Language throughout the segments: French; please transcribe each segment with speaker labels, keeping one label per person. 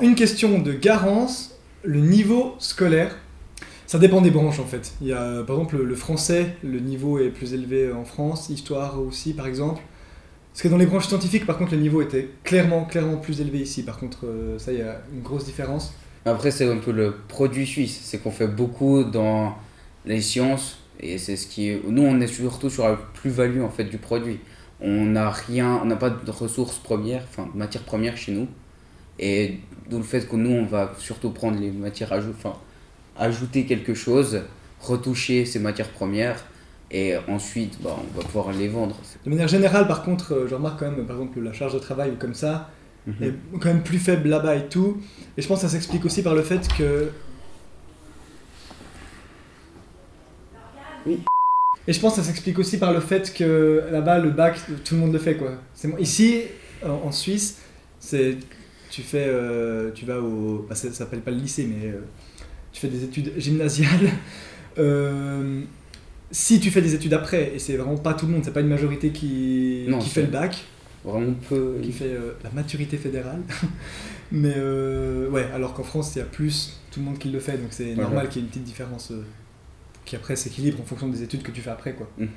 Speaker 1: une question de Garance, le niveau scolaire. Ça dépend des branches en fait. Il y a par exemple le français, le niveau est plus élevé en France, histoire aussi par exemple. Parce que dans les branches scientifiques, par contre, le niveau était clairement, clairement plus élevé ici. Par contre, euh, ça, il y a une grosse différence.
Speaker 2: Après, c'est un peu le produit suisse. C'est qu'on fait beaucoup dans les sciences. Et c'est ce qui est... Nous, on est surtout sur la plus-value en fait du produit. On n'a rien, on n'a pas de ressources premières, enfin de matières premières chez nous. Et d'où le fait que nous, on va surtout prendre les matières enfin, ajouter quelque chose, retoucher ces matières premières et ensuite bah, on va pouvoir les vendre.
Speaker 1: De manière générale, par contre, euh, je remarque quand même, par exemple, la charge de travail comme ça mhm. est quand même plus faible là-bas et tout. Et je pense que ça s'explique aussi par le fait que. Oui. Et je pense que ça s'explique aussi par le fait que là-bas, le bac, tout le monde le fait quoi. Ici, en Suisse, c'est tu fais, euh, tu vas au, bah, ça, s'appelle pas le lycée, mais euh, tu fais des études gymnasiales. si tu fais des études après, et c'est vraiment pas tout le monde, c'est pas une majorité qui, qui fait le bac,
Speaker 2: vraiment peu.
Speaker 1: Qui fait euh, la maturité fédérale. Mais euh, ouais, alors qu'en France, il y a plus tout le monde qui le fait, donc c'est normal qu'il y ait une petite différence euh, qui après s'équilibre en fonction des études que tu fais après. quoi. Mhm.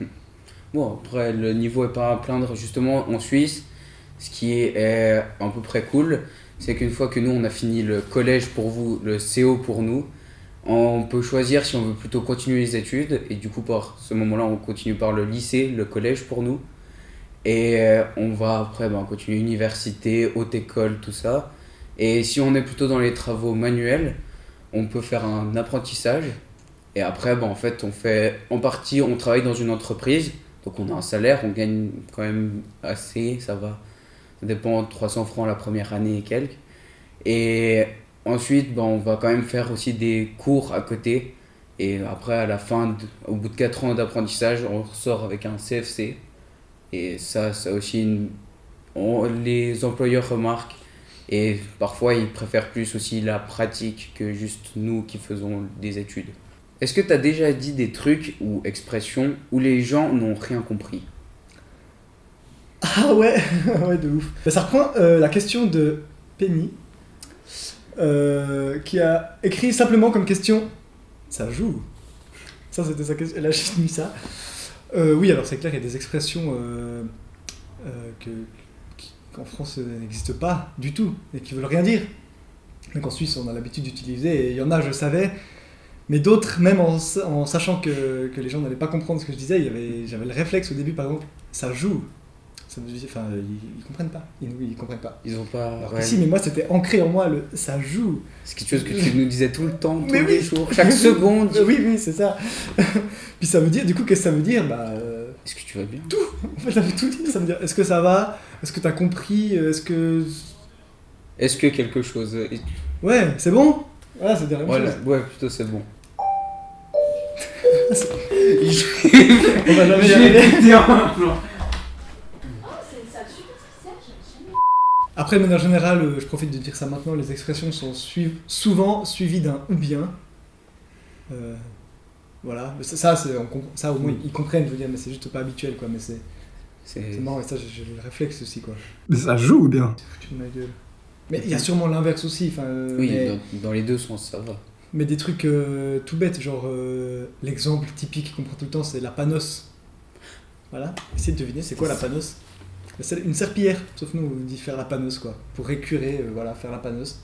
Speaker 2: Bon, après, le niveau est pas à plaindre. Justement, en Suisse, ce qui est à peu près cool, c'est qu'une fois que nous, on a fini le collège pour vous, le CO pour nous, on peut choisir si on veut plutôt continuer les études, et du coup, par ce moment-là, on continue par le lycée, le collège pour nous. Et euh, on va après ben, continuer université, haute école, tout ça. Et si on est plutôt dans les travaux manuels, on peut faire un apprentissage. Et après, ben, en fait, on fait en partie, on travaille dans une entreprise. Donc on a un salaire, on gagne quand même assez, ça va. Ça dépend de 300 francs la première année et quelques. Et Ensuite, ben, on va quand même faire aussi des cours à côté. Et après, à la fin, au bout de 4 ans d'apprentissage, on ressort avec un CFC. Et ça, ça aussi, les employeurs remarquent. Et parfois, ils préfèrent plus aussi la pratique que juste nous qui faisons des études. Est-ce que tu as déjà dit des trucs ou expressions où les gens n'ont rien compris?
Speaker 1: Ah ouais, ouais de ouf. ça reprend euh, la question de Penny euh, qui a écrit simplement comme question Ça joue Ça, c'était sa question. A juste mis ça. Euh, oui, alors c'est clair, il y a des expressions euh, que, qu'en France n'existent pas du tout et qui veulent rien dire. Donc en Suisse, on a l'habitude d'utiliser, et il y en a, je savais, mais d'autres, même en, en sachant que, que, les gens n'allaient pas comprendre ce que je disais, j'avais le réflexe au début, par exemple, ça joue. Enfin, ils, comprennent pas. Ils, ils comprennent pas.
Speaker 2: Ils ont pas.
Speaker 1: si, mais moi c'était ancré en moi, le, ça joue.
Speaker 2: C'est quelque chose que tu nous disais tout le temps, tous les jours, chaque seconde.
Speaker 1: oui, oui, c'est ça. Puis ça veut dire, du coup, qu'est-ce que ça veut dire? Bah,
Speaker 2: euh, Est-ce que tu vas bien?
Speaker 1: Tout En fait, ça veut tout dire. Ça veut dire, est-ce que ça va? Est-ce que tu as compris? Est-ce que.
Speaker 2: Est-ce que quelque chose.
Speaker 1: Ouais, c'est bon? Voilà, c'est derrière
Speaker 2: ouais, ouais, plutôt c'est bon.
Speaker 1: On va jamais y arriver. Après, de manière générale, euh, je profite de dire ça maintenant, les expressions sont souvent suivies d'un ou bien. Euh, voilà, ça, ça au moins ils comprennent, je veux dire, mais c'est juste pas habituel, quoi. Mais c'est c'est marrant, et ça, j'ai le réflexe aussi, quoi.
Speaker 3: Mais ça joue bien?
Speaker 1: Mais il y a sûrement l'inverse aussi. Euh,
Speaker 2: oui, dans, les deux sens, ça va.
Speaker 1: Mais des trucs tout bêtes, genre l'exemple typique qu'on prend tout le temps, c'est la panos. Voilà, essayez de deviner, c'est quoi la panos? Une serpillière, sauf nous, on dit faire la paneuse, quoi. Pour récurer, euh, voilà, faire la paneuse.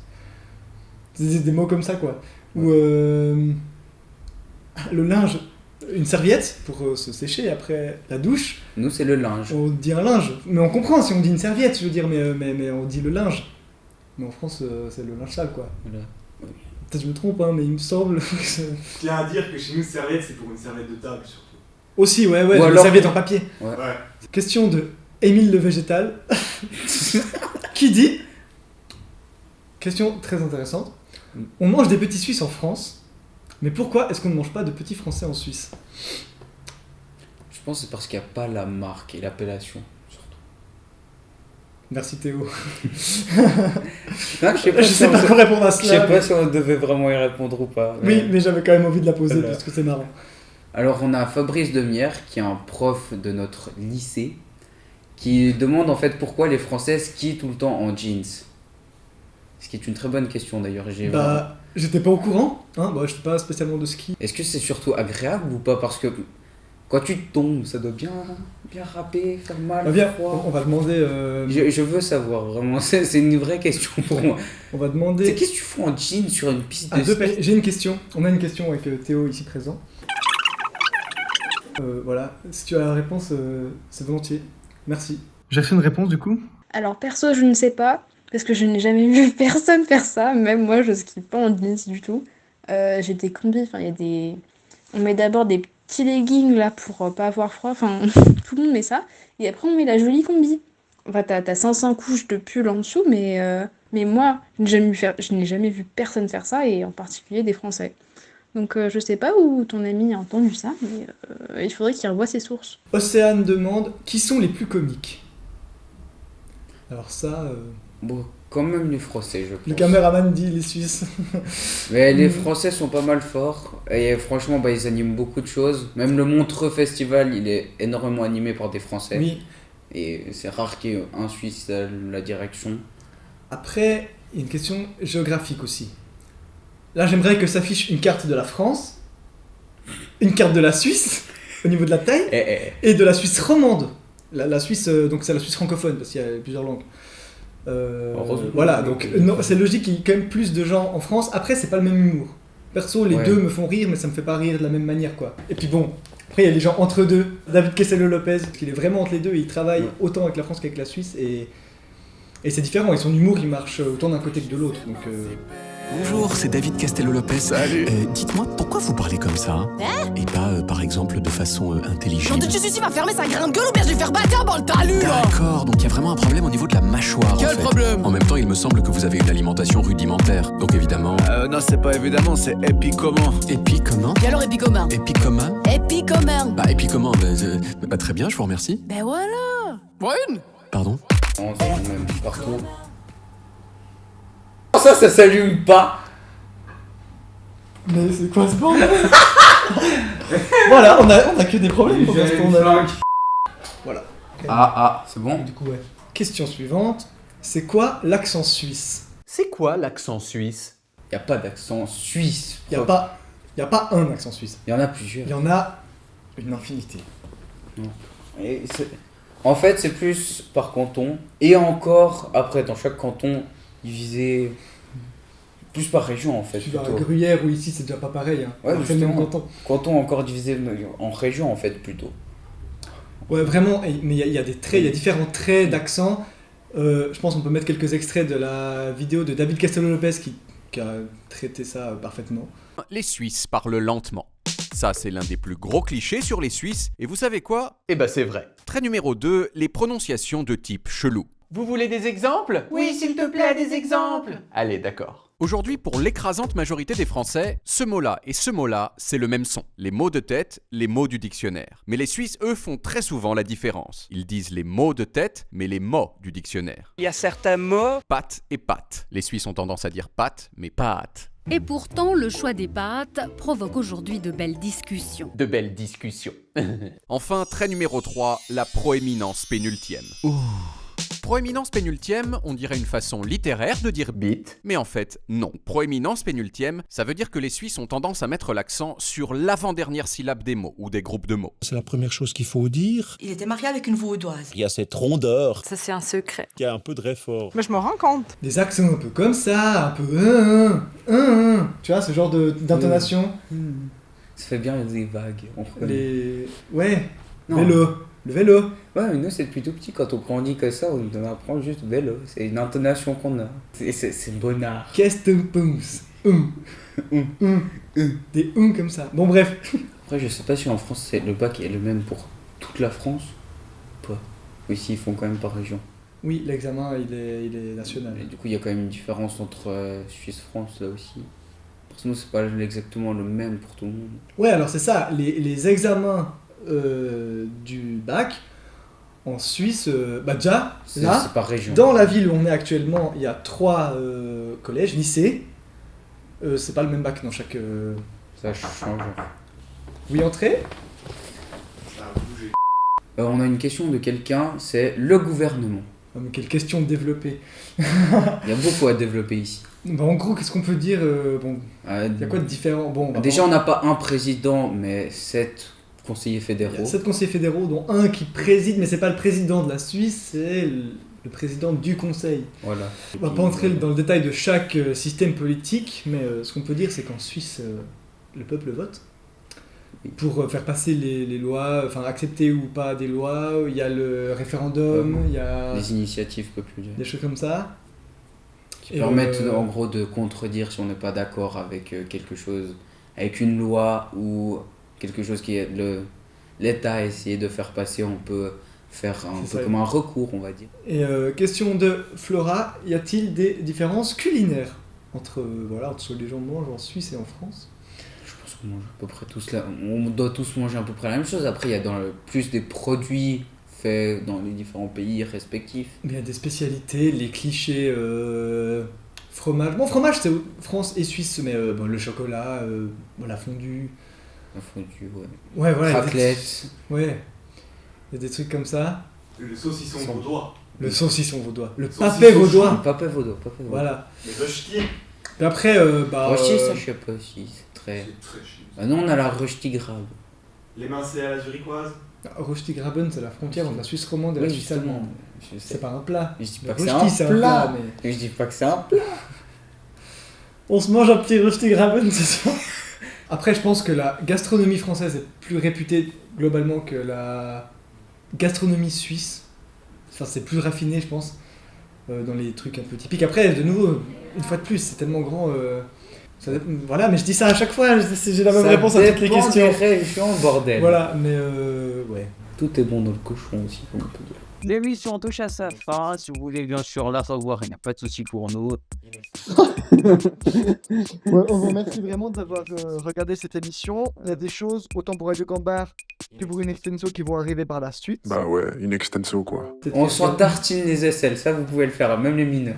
Speaker 1: Des, des mots comme ça, quoi. Ou euh, le linge, une serviette pour euh, se sécher après la douche.
Speaker 2: Nous, c'est le linge.
Speaker 1: On dit un linge. Mais on comprend si on dit une serviette, je veux dire, mais, mais, mais on dit le linge. Mais en France, c'est le linge sale, quoi. Peut-être que je me trompe, hein, mais il me semble.
Speaker 3: Je tiens à dire que chez nous, serviette, c'est pour une serviette de table, surtout.
Speaker 1: Aussi, ouais, ouais, une serviette en papier.
Speaker 3: ouais.
Speaker 1: Question de Émile le Végétal, qui dit Question très intéressante. On mange des petits Suisses en France, mais pourquoi est-ce qu'on ne mange pas de petits Français en Suisse?
Speaker 2: Je pense que c'est parce qu'il n'y a pas la marque et l'appellation, surtout.
Speaker 1: Merci Théo.
Speaker 2: je sais pas,
Speaker 1: sais pas répondre à cela.
Speaker 2: Je sais pas si on devait vraiment y répondre ou pas.
Speaker 1: Oui, mais j'avais quand même envie de la poser parce que c'est marrant.
Speaker 2: Alors on a Fabrice Demière, qui est un prof de notre lycée, qui demande en fait pourquoi les Françaises skient tout le temps en jeans. Ce qui est une très bonne question d'ailleurs.
Speaker 1: Bah, j'étais pas au courant, hein, bah, je sais pas spécialement de ski.
Speaker 2: Est-ce que c'est surtout agréable ou pas? Parce que quand tu tombes, ça doit bien, bien râper, faire mal,
Speaker 1: Bah, viens,
Speaker 2: froid.
Speaker 1: on, va demander. euh,
Speaker 2: Je, je veux savoir, vraiment, c'est une vraie question pour moi.
Speaker 1: on va
Speaker 2: C'est
Speaker 1: demander.
Speaker 2: Qu'est-ce que tu fous en jean sur une piste
Speaker 1: à
Speaker 2: de ski?
Speaker 1: J'ai une question. On a une question avec euh, Théo ici présent. Euh, voilà, si tu as la réponse, c'est volontiers. Merci. J'ai reçu une réponse du coup
Speaker 4: Alors perso, je ne sais pas, parce que je n'ai jamais vu personne faire ça, même moi je skie pas en jeans du tout. Euh, j'ai des combis, enfin il y a des... On met d'abord des petits leggings là pour euh, pas avoir froid, enfin tout le monde met ça, et après on met la jolie combi. Enfin t'as t'as 500 couches de pull en dessous, mais, euh, mais moi je n'ai jamais, vu faire- je n'ai jamais vu personne faire ça, et en particulier des Français. Donc euh, je sais pas où ton ami a entendu ça, mais euh, il faudrait qu'il revoie ses sources.
Speaker 1: Océane demande qui sont les plus comiques? Alors ça, euh,
Speaker 2: Bon, quand même les Français, je pense.
Speaker 1: le caméraman dit les Suisses.
Speaker 2: Mais les
Speaker 1: Mm.
Speaker 2: Français sont pas mal forts. Et franchement, bah, ils animent beaucoup de choses. Même le Montreux Festival, il est énormément animé par des Français.
Speaker 1: oui.
Speaker 2: Et c'est rare qu'il y ait un Suisse à la direction.
Speaker 1: Après, il y a une question géographique aussi. Là, j'aimerais que s'affiche une carte de la France, une carte de la Suisse, au niveau de la taille,
Speaker 2: Eh, eh,
Speaker 1: et de la Suisse romande. La, la Suisse, euh, donc c'est la Suisse francophone, parce qu'il y a plusieurs langues. Euh, voilà, donc c'est logique qu'il y ait quand même plus de gens en France. Après, c'est pas le même humour. Perso, les
Speaker 2: Ouais.
Speaker 1: deux me font rire, mais ça me fait pas rire de la même manière, quoi. Et puis bon, après, il y a les gens entre deux. David parce qu'il est vraiment entre les deux, et il travaille
Speaker 2: Ouais.
Speaker 1: autant avec la France qu'avec la Suisse, et, et c'est différent. Et son humour, il marche autant d'un côté que de l'autre. Donc, euh,
Speaker 5: Bonjour, c'est David Castello-Lopez.
Speaker 6: Salut.
Speaker 5: Euh, Dites-moi, pourquoi vous parlez comme ça hein Et pas, euh, par exemple, de façon euh,
Speaker 6: Jean
Speaker 5: intelligible
Speaker 6: de Jésus va fermer sa grande gueule ou bien je vais faire bâtard dans le talus là
Speaker 5: D'accord, donc il y a vraiment un problème au niveau de la mâchoire. en
Speaker 6: Quel
Speaker 5: fait.
Speaker 6: problème
Speaker 5: En même temps, il me semble que vous avez une alimentation rudimentaire. Donc évidemment.
Speaker 7: Euh, non, c'est pas évidemment, c'est épi comment
Speaker 5: Et
Speaker 6: alors épi commun
Speaker 5: Et puis comment
Speaker 6: Épi commun
Speaker 5: Bah, et puis comment bah, euh, bah, Très bien, je vous remercie.
Speaker 6: Ben voilà Brune
Speaker 5: Pardon
Speaker 2: le même partout. Ça, ça s'allume pas.
Speaker 1: Mais c'est quoi ce bordel Voilà, on a, on a que des problèmes pour l'instant. on a- Voilà.
Speaker 2: Ah, ah, c'est bon
Speaker 1: Du coup, ouais. Question suivante. C'est quoi l'accent suisse?
Speaker 7: C'est quoi l'accent suisse?
Speaker 2: Y a pas d'accent suisse.
Speaker 1: Il n'y a, pas- y a pas un accent suisse.
Speaker 2: Y en a plusieurs.
Speaker 1: Il y en a une infinité.
Speaker 2: Et c'est- en fait, c'est plus par canton. Et encore, après, dans chaque canton, divisé plus par région, en fait.
Speaker 1: Tu vas à. Gruyère ou ici, c'est déjà pas pareil. Hein.
Speaker 2: Ouais, justement.
Speaker 1: canton.
Speaker 2: Canton encore divisé en région, en fait, plutôt.
Speaker 1: Ouais, vraiment, mais il y, a- il y a des traits, il y a différents traits d'accent. Euh, je pense qu'on peut mettre quelques extraits de la vidéo de David Castello-Lopez qui, qui a traité ça parfaitement.
Speaker 8: Les Suisses parlent lentement. Ça, c'est l'un des plus gros clichés sur les Suisses. Et vous savez quoi?
Speaker 7: Eh ben, c'est vrai.
Speaker 8: Trait numéro 2, les prononciations de type chelou.
Speaker 7: Vous voulez des exemples?
Speaker 6: Oui, s'il te plaît, des exemples
Speaker 7: Allez, d'accord.
Speaker 8: Aujourd'hui, pour l'écrasante majorité des Français, ce mot-là et ce mot-là, c'est le même son. Les mots de tête, les mots du dictionnaire. Mais les Suisses, eux, font très souvent la différence. Ils disent les mots de tête, mais les mots du dictionnaire.
Speaker 9: Il y a certains mots.
Speaker 8: Pâte et pâte. Les Suisses ont tendance à dire pâte, mais pâte.
Speaker 10: Et pourtant, le choix des pâtes provoque aujourd'hui de belles discussions.
Speaker 7: De belles discussions.
Speaker 8: Enfin, trait numéro 3, la proéminence pénultième. Proéminence pénultième, on dirait une façon littéraire de dire
Speaker 7: Bit.
Speaker 8: Mais en fait, non. Proéminence pénultième, ça veut dire que les Suisses ont tendance à mettre l'accent sur l'avant-dernière syllabe des mots ou des groupes de mots.
Speaker 11: C'est la première chose qu'il faut dire.
Speaker 6: Il était marié avec une vaudoise.
Speaker 11: Il y a cette rondeur
Speaker 12: Ça, c'est un secret.
Speaker 11: qui a un peu de réfort.
Speaker 12: Mais je me rends compte.
Speaker 1: Des accents un peu comme ça, un peu. hein, hein, tu vois, ce genre de- d'intonation.
Speaker 2: Ça fait bien des vagues. on.
Speaker 1: Les. Ouais,
Speaker 2: Non.
Speaker 1: vélo. Le vélo.
Speaker 2: Ouais, mais nous, c'est depuis tout petit. Quand on grandit comme ça, on apprend juste vélo. C'est une intonation qu'on a. C'est- bonnard.
Speaker 1: Qu'est-ce que tu penses? Hum. Hum. Hum. Des hum comme ça. Bon, bref.
Speaker 2: Après, je sais pas si en France, c'est le bac est le même pour toute la France. Pas. Ou si ils font quand même par région.
Speaker 1: Oui, l'examen, il est, il est national.
Speaker 2: Et du coup, il y a quand même une différence entre euh, Suisse-France là aussi. Parce que nous, c'est pas exactement le même pour tout le monde.
Speaker 1: Ouais, alors c'est ça. Les, les examens euh, du bac en Suisse, euh, bah déjà,
Speaker 2: C'est
Speaker 1: là,
Speaker 2: région.
Speaker 1: dans la ville où on est actuellement, il y a trois euh, collèges, lycées. Euh, c'est pas le même bac dans chaque. euh,
Speaker 2: Ça change.
Speaker 1: Oui, entrée
Speaker 3: Ça a bougé.
Speaker 2: Euh, on a une question de quelqu'un, c'est le gouvernement.
Speaker 1: Ah, mais quelle question développée.
Speaker 2: Il y a beaucoup à développer ici.
Speaker 1: Bah, en gros, qu'est-ce qu'on peut dire euh, Bon,
Speaker 2: Euh,
Speaker 1: il y a quoi de différent? Bon, bah,
Speaker 2: Déjà, on n'a pas un président, mais sept conseillers fédéraux.
Speaker 1: sept conseillers fédéraux, dont un qui préside, mais c'est pas le président de la Suisse, c'est le, président du conseil.
Speaker 2: Voilà.
Speaker 1: On va pas entrer dans le détail de chaque euh, système politique, mais euh, ce qu'on peut dire, c'est qu'en Suisse, euh, le peuple vote pour euh, faire passer les, les lois, enfin accepter ou pas des lois. Il y a le référendum, il y a
Speaker 2: Des initiatives populaires.
Speaker 1: des choses comme ça.
Speaker 2: qui
Speaker 1: Et,
Speaker 2: permettent
Speaker 1: euh,
Speaker 2: en gros de contredire si on n'est pas d'accord avec euh, quelque chose, avec une loi ou quelque chose qui est le l'État a essayé de faire passer, on peut faire un peu comme un recours, on va dire.
Speaker 1: Et euh, question de Flora, y a-t-il des différences culinaires entre, euh, voilà, entre ce que les gens mangent en Suisse et en France?
Speaker 2: Je pense qu'on mange à peu près tous là, on doit tous manger à peu près la même chose. Après, il y a dans le, plus des produits faits dans les différents pays respectifs.
Speaker 1: Mais il y a des spécialités, les clichés euh, fromage. Bon, fromage, c'est France et Suisse, mais bon, le chocolat, la fondue.
Speaker 2: La fondue, ouais.
Speaker 1: Ouais, voilà. il y a des-
Speaker 2: Raclette.
Speaker 1: Ouais. Il y a des trucs comme ça.
Speaker 3: Le saucisson
Speaker 1: Sans-
Speaker 3: vaudois.
Speaker 1: Le saucisson vaudois. Le
Speaker 3: chaud.
Speaker 1: vaudois.
Speaker 2: Papé vaudois, papé vaudois.
Speaker 1: Voilà.
Speaker 3: Les rushtis.
Speaker 1: Et après, euh, bah.
Speaker 2: Rosti,
Speaker 1: euh,
Speaker 2: ça je sais pas si c'est très.
Speaker 3: C'est très chiant.
Speaker 2: Ah non, on a la Rosti grave.
Speaker 3: Les mincés à la zurichoise.
Speaker 1: Rosti-Graben, c'est la frontière entre la Suisse romande et la
Speaker 2: Oui,
Speaker 1: Suisse
Speaker 2: justement.
Speaker 1: allemande. C'est pas un plat.
Speaker 2: Je dis
Speaker 1: Le
Speaker 2: pas que c'est
Speaker 1: rosti,
Speaker 2: un
Speaker 1: c'est un
Speaker 2: plat.
Speaker 1: plat, mais.
Speaker 2: Je dis pas que c'est un plat.
Speaker 1: On se mange un petit Rosti-Graben ce soir. Après, je pense que la gastronomie française est plus réputée globalement que la gastronomie suisse. Enfin, c'est plus raffiné, je pense, euh, dans les trucs un peu typiques. Après, de nouveau, une fois de plus, c'est tellement grand. euh, ça voilà, mais je dis ça à chaque fois, j'ai la même
Speaker 2: Ça
Speaker 1: réponse à toutes les questions.
Speaker 2: des régions, bordel.
Speaker 1: Voilà, mais euh, ouais.
Speaker 2: Tout est bon dans le cochon aussi, comme on peut dire.
Speaker 9: L'émission touche à sa fin. Si vous voulez bien sûr la revoir, il n'y a pas de souci pour nous.
Speaker 12: Ouais, on vous remercie vraiment d'avoir euh, regardé cette émission. Il y a des choses, autant pour Radio Gambard que pour une extenso qui vont arriver par la suite.
Speaker 13: Bah ouais, une extenso quoi.
Speaker 2: On s'en tartine les aisselles, ça vous pouvez le faire, même les mineurs.